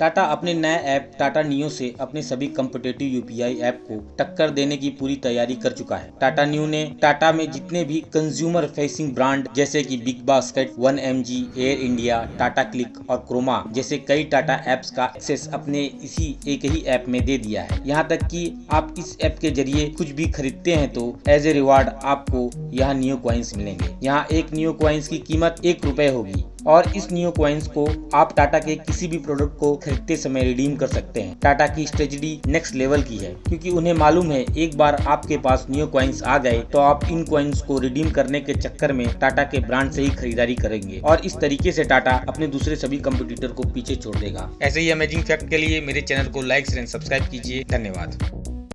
टाटा अपने नए app, Tata neo से अपने सभी कम्पिटेटिव यूपीआई ऐप को टक्कर देने की पूरी तैयारी कर चुका है। टाटा न्यू ने टाटा में जितने भी कंज्यूमर फेसिंग ब्रांड जैसे कि Big Basket one MG Air India Tata Cliq और क्रोमा जैसे कई टाटा एप्स का एक्सेस अपने इसी एक ही ऐप में दे दिया है। यहाँ तक की आप इस ऐप के ज़रिए कुछ भी खरीदते हैं तो एज ए रिवार्ड आपको यहाँ न्यू क्वाइंस मिलेंगे। यहाँ एक न्यू क्वाइंस की कीमत एक रुपए होगी। और इस न्यू क्वाइंस को आप टाटा के किसी भी प्रोडक्ट को खरीदते समय रिडीम कर सकते हैं। टाटा की स्ट्रेटजी नेक्स्ट लेवल की है, क्योंकि उन्हें मालूम है, एक बार आपके पास न्यू क्वाइंस आ गए तो आप इन क्वाइंस को रिडीम करने के चक्कर में टाटा के ब्रांड से ही खरीदारी करेंगे। और इस तरीके से टाटा अपने दूसरे सभी कंपटीटर को पीछे छोड़ देगा। ऐसे ही अमेजिंग फैक्ट के लिए मेरे चैनल को लाइक एंड सब्सक्राइब कीजिए। धन्यवाद।